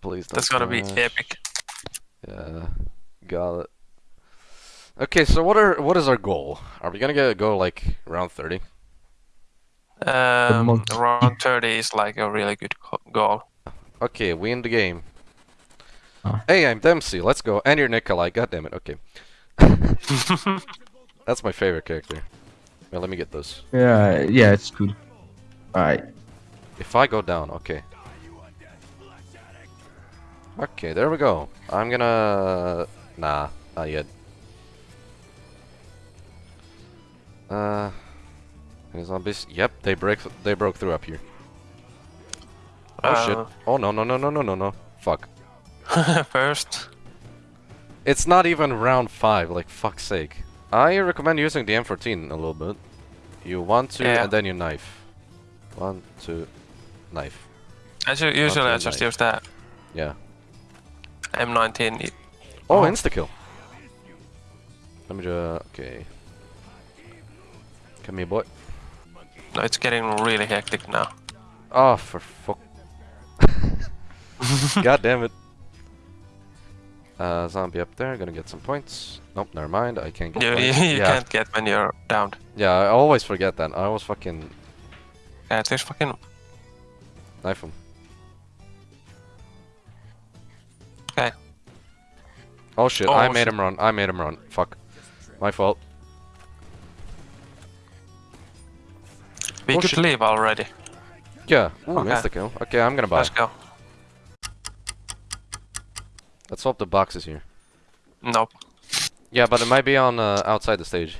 please. That's don't gonna be epic. Yeah, got it. Okay, so what are what is our goal? Are we gonna get a go like round thirty? Um, round 30 is like a really good goal. Okay, we in the game. Ah. Hey, I'm Dempsey. Let's go. And you're Nikolai. God damn it. Okay. That's my favorite character. Well, let me get those. Yeah, yeah, it's good. Alright. If I go down, okay. Okay, there we go. I'm gonna... Nah, not yet. Uh... Any zombies? Yep, they break. They broke through up here. Oh shit! Uh, Oh no no no no no no no! Fuck! First, It's not even round five. Like fuck's sake! I recommend using the M14 a little bit. You want to, Yeah. and then you knife. One, two, knife. I ju- usually I just nice. use that Yeah. M19. Oh, Oh. insta kill. Let me just. Okay. Come here, boy. No, it's getting really hectic now. Oh, for fuck. God damn it. Uh, zombie up there, gonna get some points. Nope, never mind, I can't get You, you, you yeah. can't get when you're downed. Yeah, I always forget that. I was fucking Yeah, it's fucking. knife him. Okay. Oh shit, Oh, I made shit. him run. I made him run. Fuck. My fault. We Oh, could shit. leave already. Yeah. Ooh, Okay. insta kill. Okay, I'm gonna buy. Let's go. Let's hope the box is here. Nope. Yeah, but it might be on uh, outside the stage.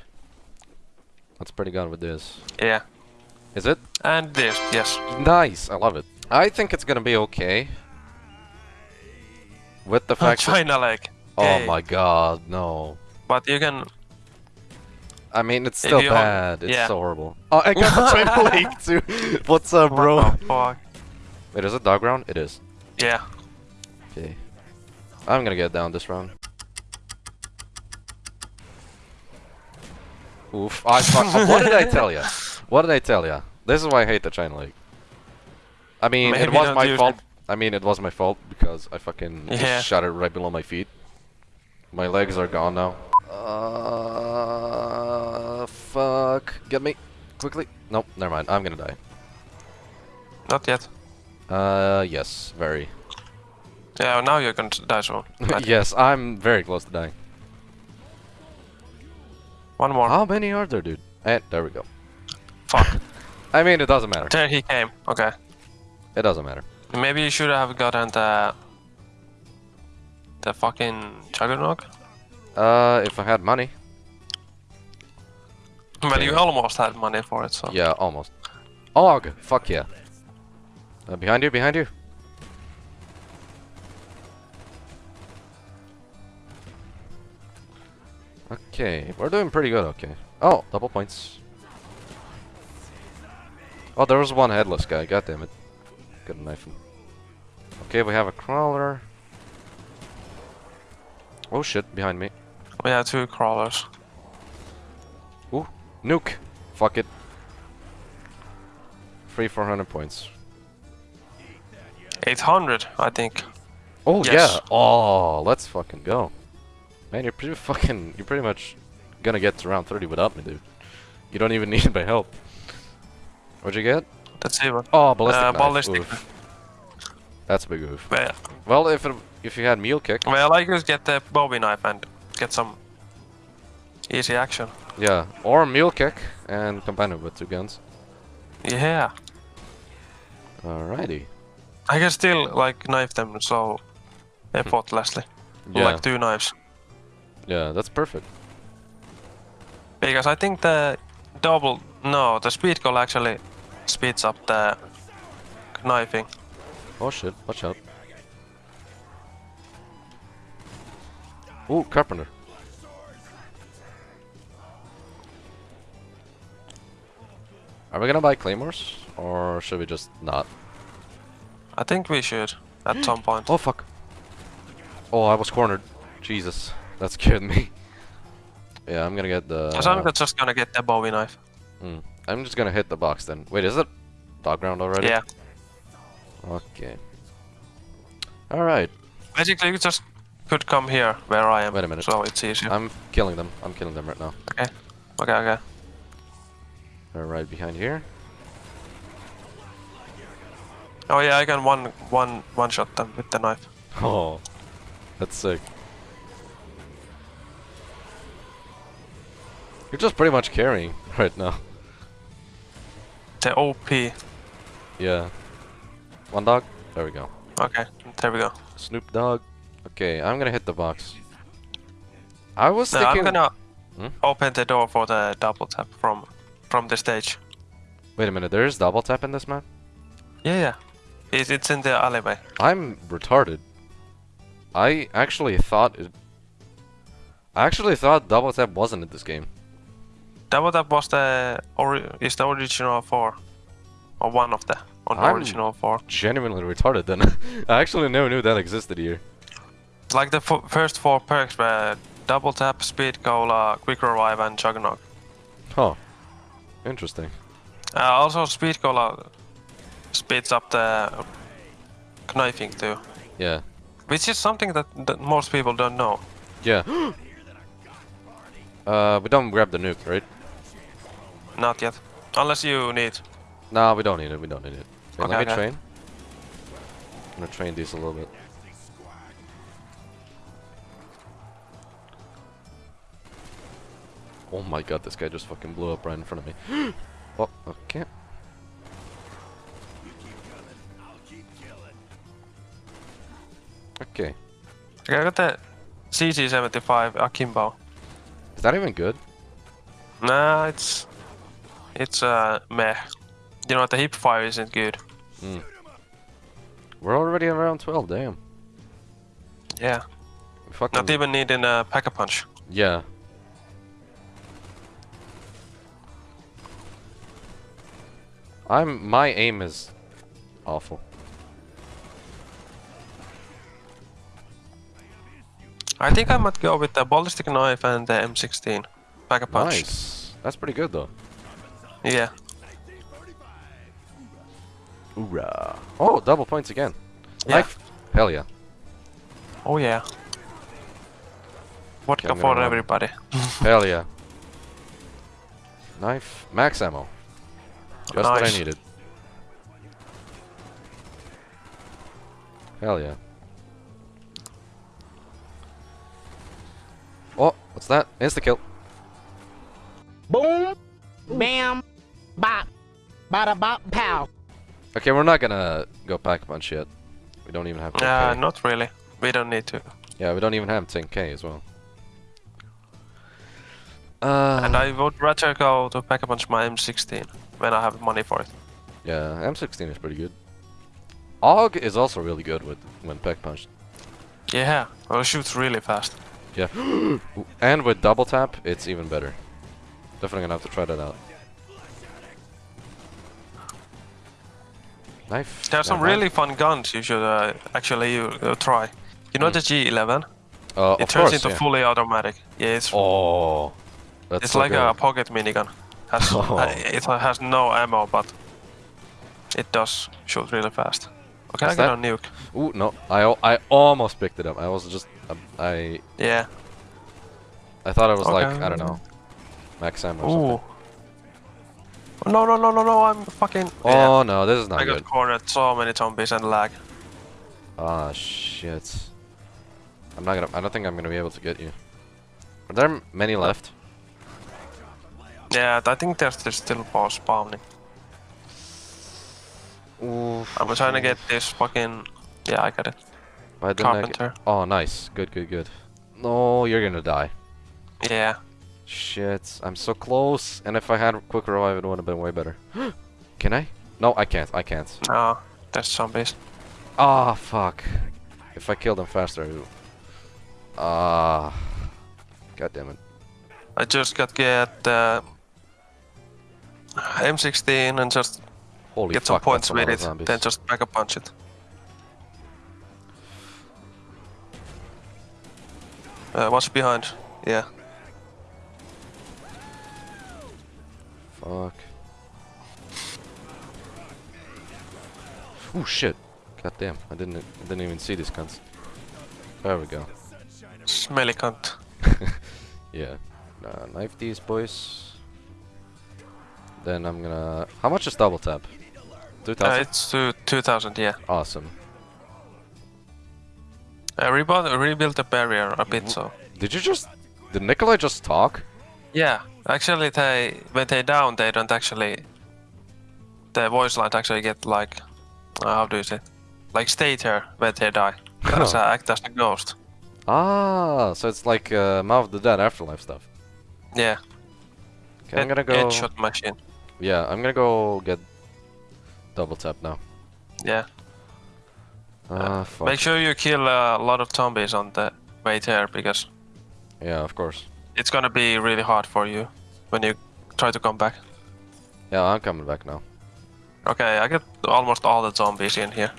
That's pretty good with this. Yeah. Is it? And this, yes. Nice, I love it. I think it's gonna be okay. With the oh, fact that, China Lake. Oh my god, no. But you can. I mean, it's still you bad. It's yeah. so horrible. Oh, I got the China Lake too. What's up, bro? What the fuck? Wait, is it dog round? It is. Yeah. Okay. I'm gonna get down this round. Oof. I fuck. Uh, what did I tell ya? What did I tell ya? This is why I hate the China Lake. I mean, it was my fault. it. I mean, it was my fault because I fucking just Yeah. shot it right below my feet. My legs are gone now. Uh, fuck. Get me. Quickly. Nope, never mind. I'm gonna die. Not yet. Uh, yes, very. Yeah, now you're gonna die soon. Yes, I'm very close to dying. One more. How many are there, dude? And there we go. Fuck. I mean, it doesn't matter. There he came. Okay. It doesn't matter. Maybe you should have gotten the. The fucking juggernaut. Uh, if I had money. Well, you almost had money for it, so. Yeah, almost. Og! Fuck yeah. Uh, behind you, behind you. Okay, we're doing pretty good, okay. Oh, double points. Oh, there was one headless guy, god damn it. Couldn't knife him. Okay, we have a crawler. Oh shit, behind me. We have two crawlers. Ooh, nuke. Fuck it. Free 400 points. 800, I think. Oh Yes. yeah. Oh, let's fucking go. Man, you're pretty fucking. You're pretty much gonna get to round 30 without me, dude. You don't even need my help. What'd you get? Let's see. Oh, ballistic Uh, knife. ballistic. Oof. That's a big move. Well, Well, if it, if you had mule kick, well, I could get the Bowie knife and get some easy action. yeah, or mule kick and combine it with two guns. Yeah. Alrighty. I can still like knife them so effortlessly. Hmm. Yeah, Like two knives. yeah, that's perfect. Because I think the double no, the speed cola actually speeds up the knifing. Oh shit, watch out. Ooh, carpenter. Are we gonna buy claymores? Or should we just not? I think we should at some point. Oh fuck. Oh, I was cornered. Jesus, that scared me. yeah, I'm gonna get the... So I'm just gonna get the Bowie knife. Hmm. I'm just gonna hit the box then. Wait, is it dog ground already? Yeah. Okay. Alright, Basically, you just could come here where I am. Wait a minute. So it's easier. I'm killing them. I'm killing them right now. okay. Okay. Okay. They're right behind here. Oh yeah, I can one one one shot them with the knife. Oh, that's sick. You're just pretty much carrying right now. The OP. Yeah. One dog. There we go. Okay, there we go. Snoop Dogg. Okay, I'm gonna hit the box. I was No, thinking. I'm gonna Hmm? open the door for the double tap from from the stage. Wait a minute. There is double tap in this map. Yeah, yeah. It's, it's in the alleyway. I'm retarded. I actually thought it. I actually thought double tap wasn't in this game. Double tap was the ori- is the original four, or one of the on I'm- original four. Genuinely retarded. Then I actually never knew that existed here. Like the f- first four perks were double tap, speed cola, quick revive, and juggernaut. Huh. Interesting. Uh, also, speed cola speeds up the knifing too, Yeah. which is something that, that most people don't know. Yeah. uh, we don't grab the nuke, right? Not yet, unless you need. Nah, we don't need it. We don't need it. Okay, let me okay. train. I'm gonna train these a little bit. Oh my god, this guy just fucking blew up right in front of me. oh, okay. Okay. Okay, I got that CZ75 Akimbo. Is that even good? Nah, it's it's uh meh. You know what the hip fire isn't good. Hmm. We're already around 12, damn. Yeah, fucking... not even needing a pack a punch. Yeah. I'm my aim is awful. I think I might go with the ballistic knife and the M16 pack a punch. Nice. That's pretty good though. Yeah. Hoorah. Oh, double points again. Yeah. Knife. Hell yeah. Oh yeah. Vodka I'm for run. everybody. Hell yeah. Knife. Max ammo. Just what I needed. Hell yeah. Oh, what's that? Insta kill. Boom, bam, bop, bada bop, pow. Okay, we're not gonna go pack a punch yet. We don't even have 10k. Uh, not really. We don't need to. Yeah, we don't even have 10k as well. Uh, And I would rather go to pack a punch my M16 when I have money for it. yeah, M16 is pretty good. AUG is also really good with when pack punched. Yeah, well, it shoots really fast. Yeah, and with double tap, it's even better. Definitely gonna have to try that out. Knife. There are some really fun guns you should uh, actually uh, try. You know Hmm. the G11? Uh, It turns course, into yeah. fully automatic. Yeah, it's Oh, that's it's so like good. a pocket minigun. Has, Oh. uh, it has no ammo, but it does shoot really fast. Okay, Is I got that- a nuke. Ooh, no, I I almost picked it up. I was just um, I Yeah. I thought it was like I don't know, max ammo. Or something. No, no, no, no, no! I'm fucking. Oh yeah. no, this is not I got cornered so many zombies and lag. Ah shit. I'm not gonna. I don't think I'm gonna be able to get you. Are there many left? Yeah, I think there's, there's still boss spawning. Ooh. I'm trying to get this fucking. Yeah, I got it. Why didn't I get- Carpenter. Oh, nice. Good, good, good. No, you're gonna die. Yeah. Shit, I'm so close. And if I had quick revive, it would have been way better. Can I? No, I can't. I can't. No, there's zombies. Ah, fuck. If I kill them faster. Ah. God damn it. I just got get uh, M16 and just Holy get some points with it. zombies. Then just back a punch it. Uh, what's behind? Yeah. Fuck. Ooh, shit. God damn, I didn't I didn't even see these cunts. There we go. Smelly cunt. Yeah. Uh, knife these boys. Then I'm gonna. How much is double tap? Two Uh, it's to 2000, yeah. awesome. I rebuilt, rebuilt the barrier a bit, so. Did you just? Did Nikolai just talk? Yeah, actually, they when they down, they don't actually. The voice lines actually get like, uh, how do you say, like stay there when they die. That's uh, act as a ghost. Ah, so it's like uh, Mob of the Dead afterlife stuff. Yeah. Okay, I'm gonna go. Headshot machine. Yeah, I'm gonna go get double tap now. Yeah. Ah, fuck. Make sure you kill a lot of zombies on the way there because Yeah, of course. It's gonna be really hard for you when you try to come back. Yeah, I'm coming back now. Okay, I get almost all the zombies in here.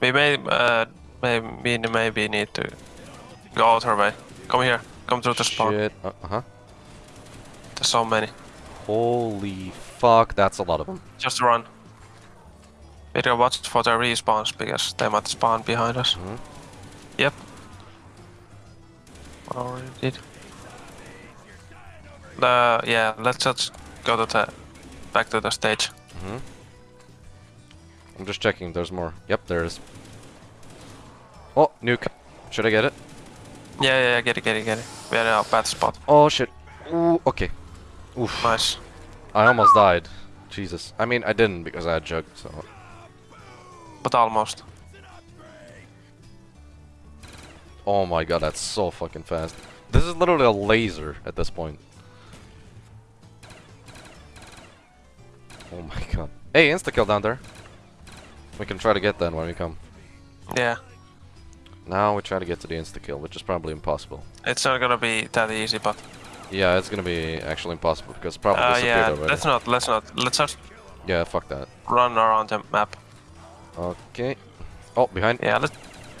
We may, uh, may, we maybe need to go out her way. Come here. Come through the spawn. Shit. Uh huh. There's so many. Holy fuck, that's a lot of them. Just run. We gotta watch for the respawns because they might spawn behind us. Mhm. Yep. Already did. The yeah, let's just go to the back to the stage. hmm I'm just checking. There's more. Yep, there is. Oh, nuke. Should I get it? Yeah, yeah, yeah, get it, get it, get it. We're in a bad spot. Oh shit. Ooh, okay. Oof. Nice. I almost died. Jesus. I mean, I didn't because I had jug. So. But almost. Oh my god, that's so fucking fast. This is literally a laser at this point. Oh my god. Hey, insta kill down there. We can try to get that when we come. Yeah. Now we try to get to the insta kill, which is probably impossible. It's not gonna be that easy, but Yeah, it's gonna be actually impossible because probably uh, disappeared yeah, already. let's not, let's not, let's not... Yeah, fuck that. run around the map. Okay. Oh, behind. Yeah, let's,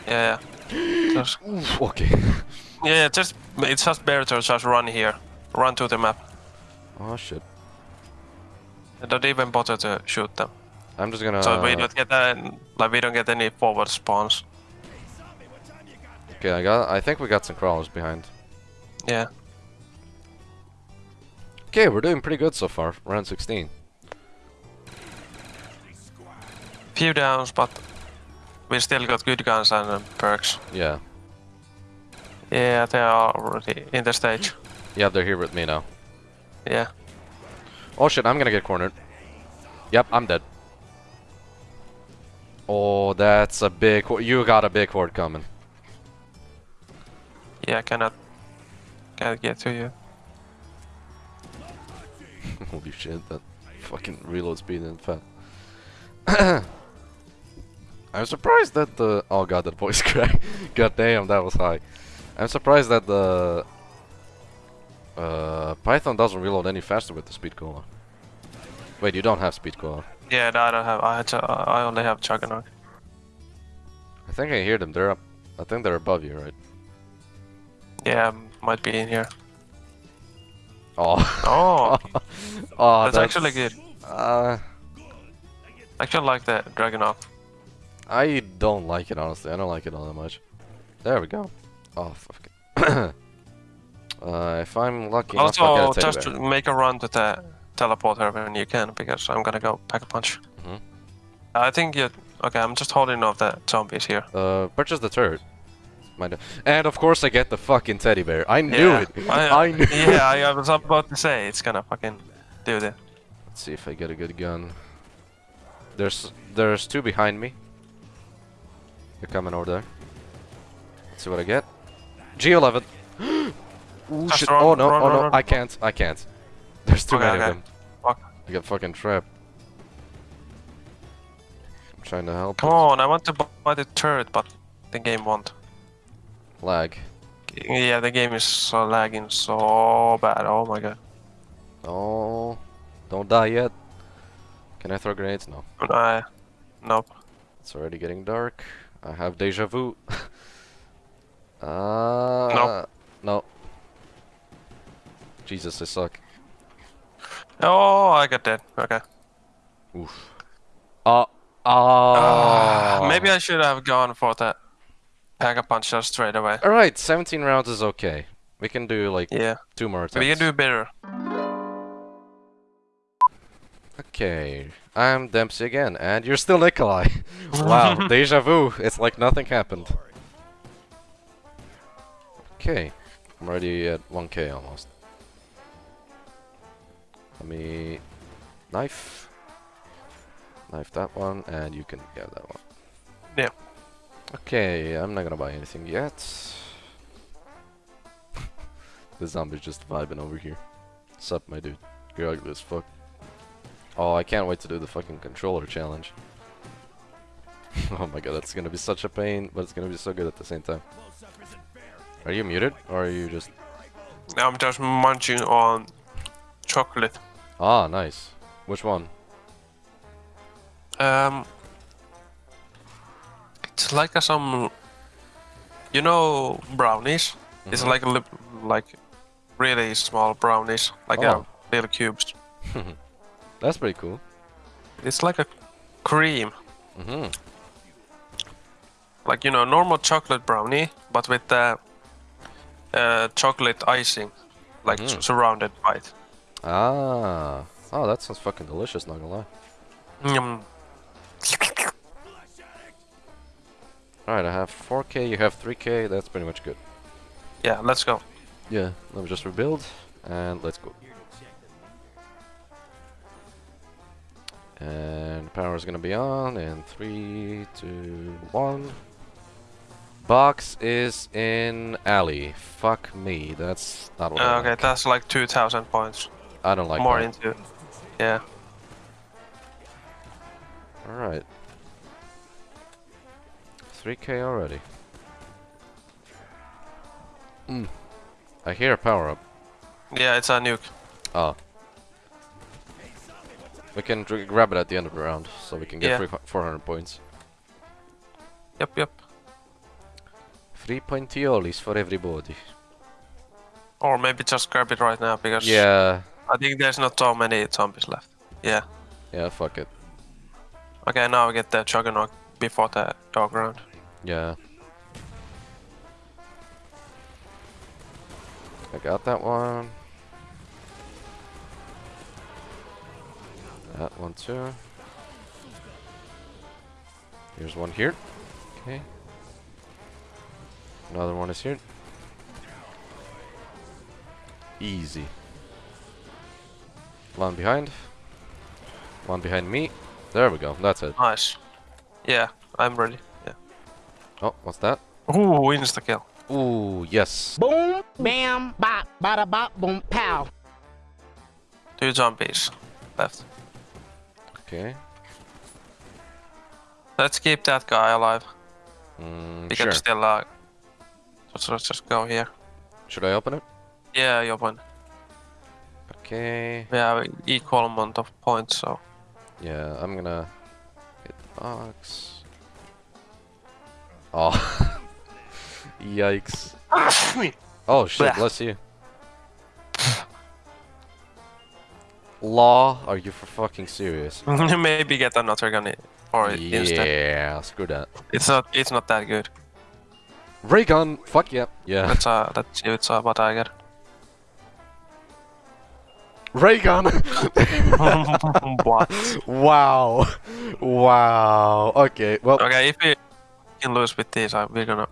yeah, yeah. just, Oof, okay. yeah, yeah, just, it's just better to just run here, run to the map. oh shit. Don't even bother to shoot them. I'm just gonna. so we don't get that, like we don't get any forward spawns. Okay, I got. I think we got some crawlers behind. Yeah. Okay, we're doing pretty good so far. Round 16. Few downs, but we still got good guns and uh, perks. Yeah. Yeah, they are already in the stage. Yeah, they're here with me now. Yeah. Oh shit, I'm gonna get cornered. Yep, I'm dead. Oh, that's a big... You got a big horde coming. Yeah, I cannot, cannot get to you. Holy shit, that fucking reload speed is fat. I'm surprised that the. Oh god, that voice crack. god damn, that was high. I'm surprised that the. Uh, Python doesn't reload any faster with the speed cola. Wait, you don't have speed cola. Yeah, no, I don't have. I had to, I only have Juggernaut. I think I hear them. They're up. I think they're above you, right? Yeah, might be in here. Oh. Oh, oh, that's, actually good. Uh, I actually like the Dragunov. I don't like it honestly. I don't like it all that much. There we go. Oh fuck. uh, if I'm lucky enough, I'll Also, get a just make a run to the teleporter when you can, because I'm gonna go pack a punch. Mhm. I think you. Okay, I'm just holding off the zombies here. Uh, purchase the turret. And of course I get the fucking teddy bear. I knew yeah, it. I, I knew. yeah, I, I was about to say it's gonna fucking do that. Let's see if I get a good gun. There's there's two behind me. They're coming over there. Let's see what I get. G11. Ooh, Just shit. run, oh no, run, oh no, run. I can't, I can't. There's too Okay, many okay. of them. Fuck. I got fucking trapped. I'm trying to help. Come on, I want to buy the turret, but the game won't. Lag. Yeah, the game is so lagging so bad. Oh my god. Oh, don't die yet. Can I throw grenades? No. I, nope. It's already getting dark. I have deja vu. uh, No. No. Jesus, I suck. Oh, I got dead. Okay. Oof. Uh, Oh. Maybe I should have gone for the pack a puncher straight away. All right, 17 rounds is okay. We can do like Yeah, two more attempts. we can do better. Okay, I'm Dempsey again, and you're still Nikolai. wow, deja vu. It's like nothing happened. Okay, I'm already at 1k almost. Let me knife, knife that one, and you can get that one. Yeah. Okay, I'm not gonna buy anything yet. the zombie's just vibing over here. Sup, my dude? You're ugly as fuck. Oh, I can't wait to do the fucking controller challenge. oh my god, that's gonna be such a pain, but it's gonna be so good at the same time. Are you muted, or are you just... I'm just munching on chocolate. Ah, nice. Which one? Um, it's like a some, you know, brownies. It's Mhm. like a like really small brownies, like Oh. a little cubes. That's pretty cool. It's like a cream, Mm-hmm. like you know, normal chocolate brownie, but with the uh, chocolate icing, like s- surrounded by it. Ah. Oh, that sounds fucking delicious, not gonna lie. Mm. Alright, I have 4k, you have 3k, that's pretty much good. Yeah, let's go. Yeah, let me just rebuild, and let's go. And power is gonna be on in three, two, one. Box is in alley. Fuck me, that's not what I Uh, okay, like. that's like 2,000 points. I don't like More that. into, yeah. Alright. 3k already. Mm. I hear a power up. Yeah, it's a nuke. Oh. We can grab it at the end of the round, so we can get Yeah. 400 points. Yep, yep. Free pointiolis for everybody. Or maybe just grab it right now because Yeah, I think there's not so many zombies left. Yeah. yeah, fuck it. Okay, now we get the Juggernaut before the dog round. Yeah. I got that one. That one too. Here's one here. Okay. Another one is here. Easy. One behind. One behind me. There we go. That's it. Nice. Yeah, I'm ready. Yeah. Oh, what's that? Ooh, insta kill. Ooh, yes. Boom, bam, bop, bada bop, boom, pow. Two zombies left. Okay. Let's keep that guy alive. Mm, We sure. can still uh, let's, let's just go here. Should I open it? Yeah, you win. Okay. We have equal amount of points, so Yeah, I'm gonna hit the box. Oh. Yikes. Oh shit, bless you. Law, are you for fucking serious? maybe get another gun for it instead. Yeah, screw that. It's not it's not that good. Ray gun! Fuck yeah. Yeah. That's uh that's it's uh, what I get. Ray gun! what? wow. Wow. Okay, well. Okay, if we can lose with these, uh, we're gonna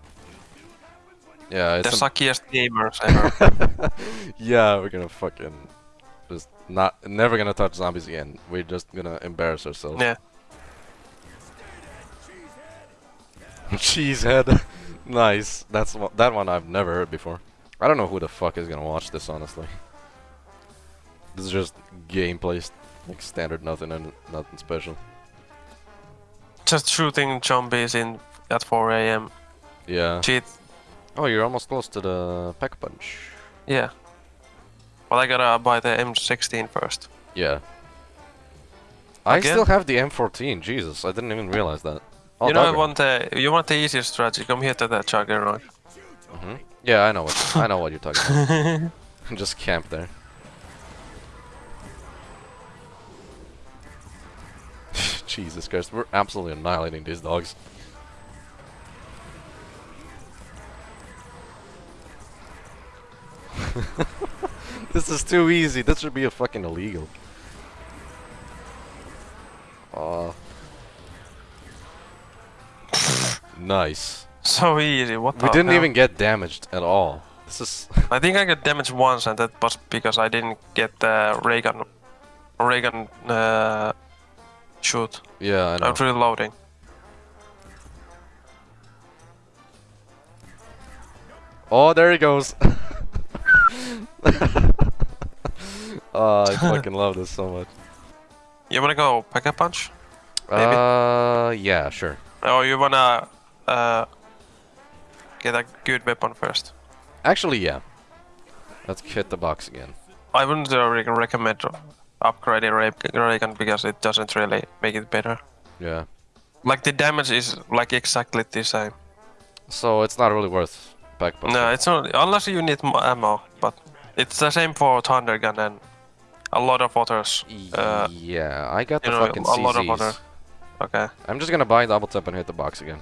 Yeah, the it's. a- suckiest gamers ever. yeah, we're gonna fucking. Just not. Never gonna touch zombies again. We're just gonna embarrass ourselves. yeah. Cheesehead. nice. That's that one I've never heard before. I don't know who the fuck is gonna watch this, honestly. This is just gameplay, like standard, nothing and nothing special. Just shooting zombies in at 4 a.m. Yeah. Cheat. Oh, you're almost close to the pack punch. Yeah. But I gotta buy the M16 first. Yeah. I Again? still have the M14. Jesus, I didn't even realize that. Oh, you know, I want the you want the easiest strategy. Come here to the Juggernaut. Mhm. Yeah, I know what I know what you're talking about. Just camp there. Jesus Christ, we're absolutely annihilating these dogs. this is too easy. This should be a fucking illegal. Aw. nice. So easy. What We didn't hell? even get damaged at all. This is I think I got damaged once, and that was because I didn't get the Ray gun, Reagan uh, shoot. yeah, I know. I'm reloading. Oh, there he goes. oh, I fucking love this so much. You wanna go pack a punch? Maybe. Uh, yeah, sure. Or you wanna uh, get a good weapon first? Actually, yeah. Let's hit the box again. I wouldn't uh, recommend upgrading Ra- Ray gun because it doesn't really make it better. Yeah. Like the damage is like exactly the same. So it's not really worth back punching. No, it's not unless you need more ammo. But it's the same for Thunder Gun and a lot of others. Uh, yeah, I got the know, fucking a lot of other. Okay. I'm just gonna buy double tap and hit the box again.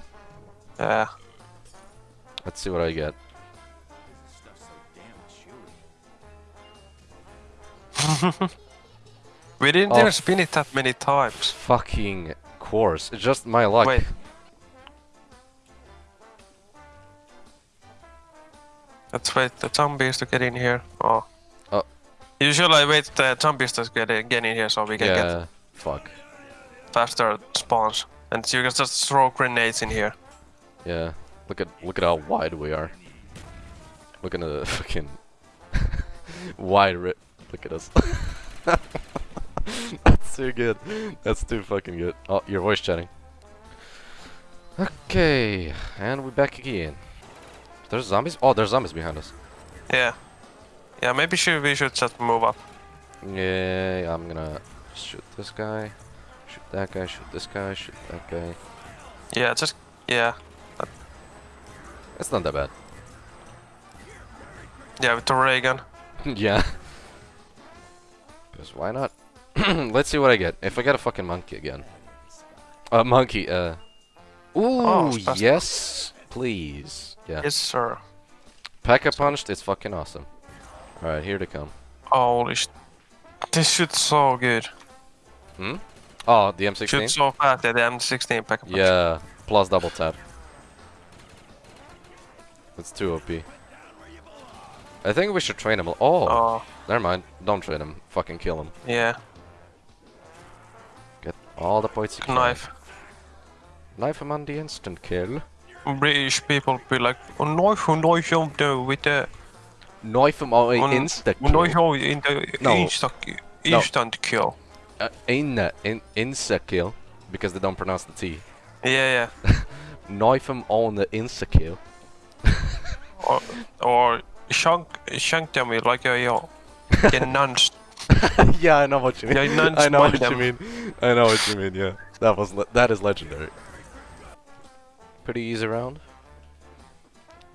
Yeah. Let's see what I get. We didn't Oh. even spin it that many times. Fucking course. It's just my luck. Wait. Let's wait the zombies to get in here. Oh. Oh. Usually I wait the zombies to get in, get in here so we can get yeah. Fuck. faster spawns. And you can just throw grenades in here. Yeah. Look at look at how wide we are. Look at the fucking wide rip. Look at us. That's too good. That's too fucking good. Oh, your voice chatting. Okay, and we're back again. There's zombies. Oh, there's zombies behind us. Yeah. Yeah, maybe should, we should just move up. Yeah, I'm gonna shoot this guy, shoot that guy, shoot this guy, shoot that guy. Yeah, just... Yeah. It's not that bad. Yeah, with the ray gun. yeah. Because why not? Let's see what I get. If I get a fucking monkey again. A monkey, uh. Ooh, Oh, yes, please. Yeah. Yes, sir. Pack a punched, it's fucking awesome. Alright, here they come. Holy sh... This shoots so good. Hmm? Oh, the M16? so fast, yeah, the M16 pack. A punch. Yeah, plus double tap. That's too OP. I think we should train him. Oh, Oh, never mind. Don't train him. Fucking kill him. yeah. All the points you can. Knife. Knife him on the instant kill. British people be like, oh, knife, knife, oh, no, with the... Knife him on On- instant oh, knife, kill. oh, in the No. instant, No. kill. Uh, in the in insta kill because they don't pronounce the T. Yeah, yeah. Knife him on the insta kill. or, or shank, shank them with like a, yo, get nuns. yeah, I know what you mean. Yeah, nuns I know mind what you mean. I know what you mean. Yeah, that was le that is legendary. Pretty easy round.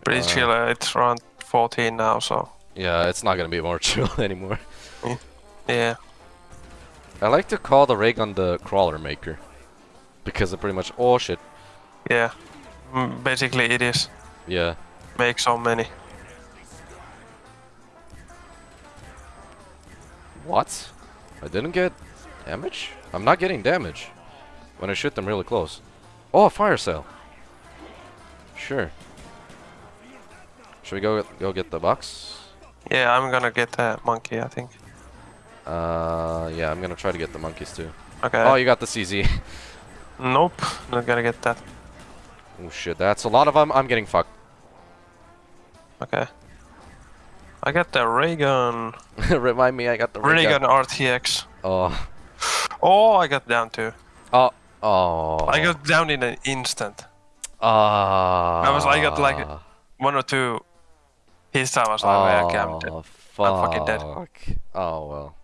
Pretty Uh, chill, uh, it's around 14 now, so... Yeah, it's not gonna be more chill anymore. Yeah. I like to call the ray gun the crawler maker because it pretty much. Oh shit. Yeah. Mm, basically it is. Yeah. Make so many. What? I didn't get damage? I'm not getting damage when I shoot them really close. Oh, a fire cell. Sure. Should we go go get the box? Yeah, I'm gonna get that monkey, I think. Uh, yeah, I'm gonna try to get the monkeys too. Okay. Oh, you got the CZ. Nope, not gonna get that. oh shit, that's a lot of them. I'm getting fucked. Okay. I got the ray gun. Remind me, I got the Ray gun. gun RTX. Oh, Oh, I got down too. oh, oh. I got down in an instant. Ah. I was- I got, like, One or two hits I was like, oh, I camped. Oh, fuck. I'm fucking dead. Oh well.